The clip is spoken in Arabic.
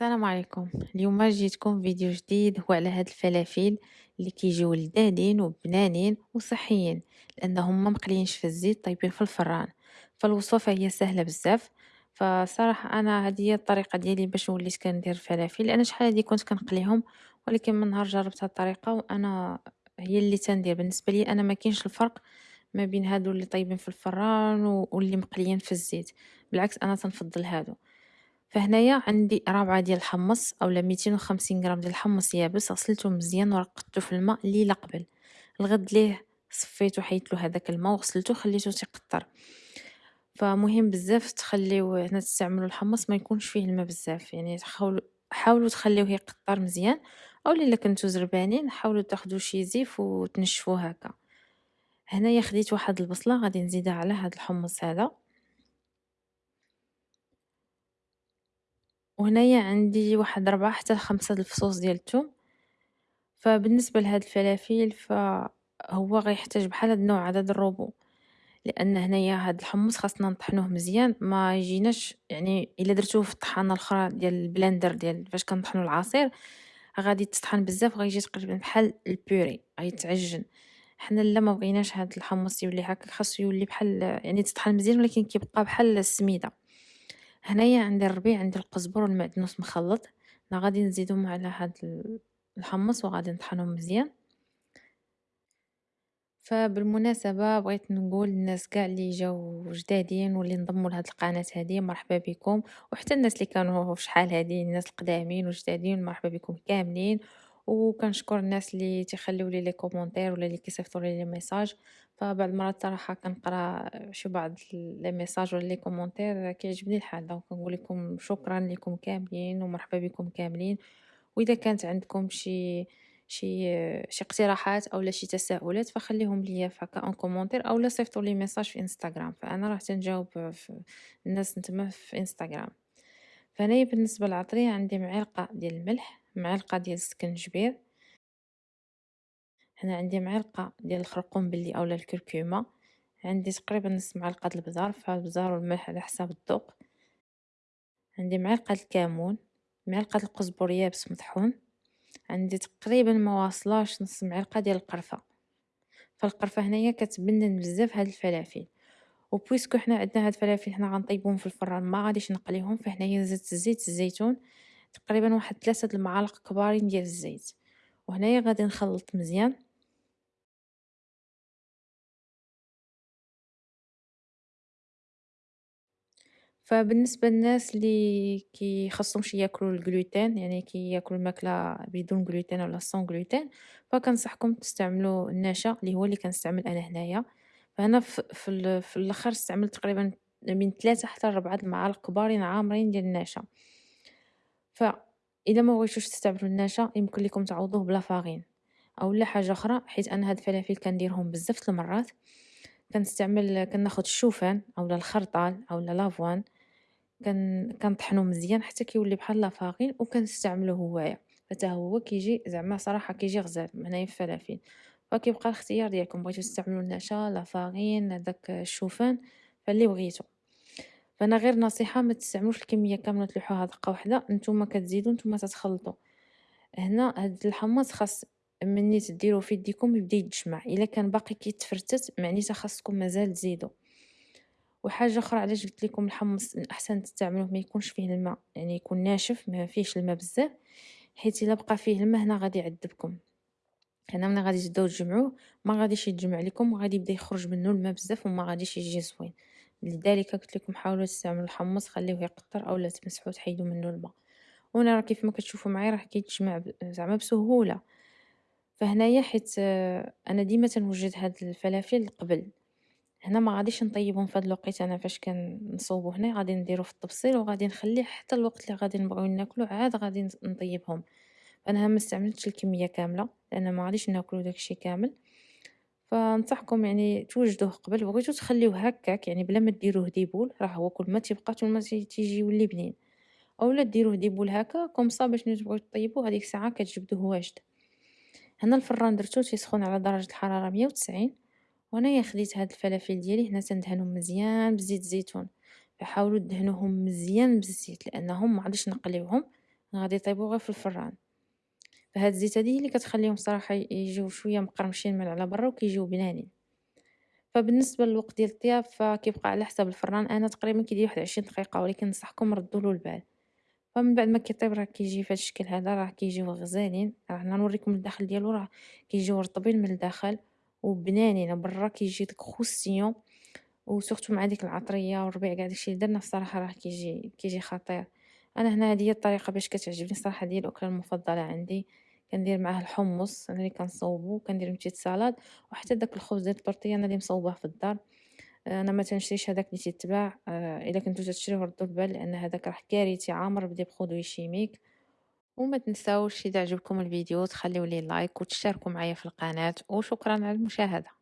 السلام عليكم. اليوم جيتكم فيديو جديد هو على هاد الفلافل اللي كيجيو لذاذين وبنانين وصحيين لأنهم ما مقليينش في الزيت طيبين في الفران. فالوصفة فهي سهلة بزاف. فصراحة أنا هذه هي الطريقة ديالي باش وليت كندير الفلافل لأن شحال هادي كنت كنقليهم ولكن من نهار جربت هاد الطريقة وأنا هي اللي تندير. بالنسبة لي أنا ما كاينش الفرق ما بين هادو اللي طيبين في الفران واللي مقليين في الزيت. بالعكس أنا تنفضل هادو. فهنايا عندي رابعة ديال الحمص أولا ميتين وخمسين غرام ديال الحمص يابس غسلته مزيان ورقدته في الماء ليلة قبل. الغد ليه صفيتو حيدتلو هداك الماء وغسلته خليته تيقطر. فمهم بزاف تخليو هنا تستعملوا الحمص ما يكونش فيه الماء بزاف يعني تحاولوا حاولوا تخليوه يقطر مزيان أو الا كنتو زربانين حاولوا تاخدوا شي زيف وتنشفوه هكا. هنايا خديت واحد البصلة غادي نزيدها على هاد الحمص هذا. وهنايا عندي واحد ربعة حتى لخمسة الفصوص ديال الثوم فبالنسبة لهاد الفلافل فهو غيحتاج بحال هاد النوع عدد الربو لأن هنايا هاد الحمص خاصنا نطحنوه مزيان ما يجيناش يعني إلا درتوه في الطحانة الأخرى ديال ال blender ديال فاش كنطحنوا العصير غادي تطحن بزاف غيجي تقريبا بحال ال purée غيتعجن. حنا لا ما بغيناش هاد الحمص يولي هكا خاصو يولي بحال يعني تطحن مزيان ولكن كيبقى بحال السميدة. هنايا عندي الربيع عندي القزبر والمعدنوس مخلط. أنا غادي نزيدهم على هاد الحمص وغادي نطحنهم مزيان. فبالمناسبة بغيت نقول للناس كاع اللي جاو جدادين واللي انضموا لهاد القناة هادي مرحبا بكم. وحتى الناس اللي كانوا في شحال هادي الناس القدامين وجدادين مرحبا بكم كاملين. وكنشكر الناس اللي تيخليو لي les commentaires ولا اللي كيصيفطوا لي les messages. فبعض المرات صراحة كنقرا شي بعض les messages ولا les commentaires كيعجبني الحال donc كنقول لكم شكرا لكم كاملين ومرحبا بكم كاملين. وإذا كانت عندكم شي شي شي اقتراحات اولا شي تساؤلات فخليهم ليا فهكا en commentaire اولا صيفطوا لي message في إنستغرام. فأنا راه تنجاوب الناس نتما في إنستغرام. فانايا بالنسبة للعطرية عندي معلقة ديال الملح. معلقة ديال السكنجبير. هنا عندي معلقة ديال الخرقوم اولا الكركومة. عندي تقريبا نص معلقة البزار فالبزار والملح على حساب الذوق. عندي معلقة الكمون معلقة القزبر يابس مطحون عندي تقريبا ما واصلاش نص معلقة ديال القرفة. فالقرفة هنايا كتبنن بزاف هاد الفلافل. وبويسكو حنا عندنا هاد الفلافل حنا غنطيبوهم في الفران ما غاديش نقليهم فهنايا زدت زيت الزيتون تقريبا واحد ثلاثة المعالق كبارين ديال الزيت. وهنايا غادي نخلط مزيان. فبالنسبة للناس اللي كيخصهمش ياكلوا الجلوتين يعني كياكلوا الماكلة بدون جلوتين ولا سون جلوتين فكنصحكم تستعملوا النشا اللي هو اللي كنستعمل أنا هنايا. فانا في, في, الأخر استعملت تقريبا من ثلاثة حتى ربعة المعالق كبارين عامرين ديال النشا. ف إلا ما بغيتوش تستعملوا النشا يمكن لكم تعوضوه بلا فاغين. اولا حاجة أخرى حيت أنا هاد الفلافل كنديرهم بزاف المرات. كنستعمل كناخذ الشوفان اولا الخرطال اولا لافوان. كن كنطحنو مزيان حتى كيولي بحال لافاغين وكنستعملو هوايا. حتى هو كيجي زعما صراحة كيجي غزال هنايا الفلافل فكيبقى الاختيار ديالكم بغيتو تستعملوا النشا لافاغين داك الشوفان فاللي بغيتو. فانا غير نصيحة ما تستعملوش الكمية كاملة تلوحوها دقه واحدة نتوما كتزيدوا نتوما تتخلطوا هنا هاد الحمص خاص مني تديروا في يديكم يبدأ يتجمع. إلا كان باقي كيتفرتت معنيتها خاصكم مازال تزيدوا وحاجة أخرى علاش قلت لكم الحمص أحسن تستعملوه ما يكونش فيه الماء؟ يعني يكون ناشف ما فيهش الماء بزاف حيت إلا بقى فيه الماء هنا غادي يعذبكم. هنا ملي غادي تبداو تجمعوه ما غاديش يتجمع لكم وغادي يبدأ يخرج منه الماء بزاف وما غاديش يجي زوين. لذلك قلت لكم حاولوا تستعملوا الحمص خليوه يقطر اولا تمسحوه تحيدوا منه الماء وأنا راه كيف ما كتشوفوا معايا راه كيتجمع زعما بسهولة. فهنايا حيت أنا ديما تنوجد هاد الفلافل قبل. هنا ما غاديش نطيبهم في هاد الوقت أنا فاش كنصوبو هنا غادي نديرو في الطبسيل وغادي نخليه حتى الوقت اللي غادي نبغيو ناكلو عاد غادي نطيبهم. أنا ما استعملتش الكمية كاملة لأن ما غاديش ناكلو داكشي كامل. فنصحكم يعني توجدوه قبل بغيتو تخليوه هكاك يعني بلا ما ديروه des boules راه هو كل ما تيبقى كل ما تيجي يولي بنين. أولا ديروه des boules هكا comme ça باش تبغيو طيبوه هذيك الساعة كتجبدوه واجد. هنا الفران درتو تيسخن على درجة الحرارة 190 وانايا خديت هاد الفلافل ديالي هنا تندهنهم مزيان بزيت الزيتون فحاولوا دهنوهم مزيان بالزيت لأنهم ما غاديش نقليوهم غادي يطيبو غير في الفران. فهاد الزيت هي اللي كتخليهم صراحة يجيو شوية مقرمشين من على برا وكيجيو بنانين فبالنسبة للوقت ديال الطياب فكيبقى على حساب الفران. أنا تقريبا كيدير واحد عشرين دقيقة ولكن ننصحكم ردولو البال. فمن بعد ما كيطيب راه كيجي فهاد الشكل هذا راه كيجيو غزالين. راه نوريكم الداخل ديالو راه كيجيو رطبين من الداخل وبنانين برا. كيجي داك croustillant و surtout مع ديك العطرية والربيع قاع داكشي. اللي درنا الصراحة راه كيجي كيجي خطير. أنا هنا هادي هي الطريقة باش كتعجبني الصراحة ديال الأكلة المفضلة عندي. كندير معاه الحمص أنا اللي كنصوبو كندير petite salade وحتى داك الخبز ديال الطورتية أنا اللي مصوباه في الدار. أنا ما تنشريش هداك اللي تيتباع. إلا كنتو تشريوه ردوا البال لأن هداك راه كارثي عامر ب les produits chimiques وما تنساوش إذا عجبكم الفيديو تخليو لي like وتشتركوا معايا في القناة. وشكرا على المشاهدة.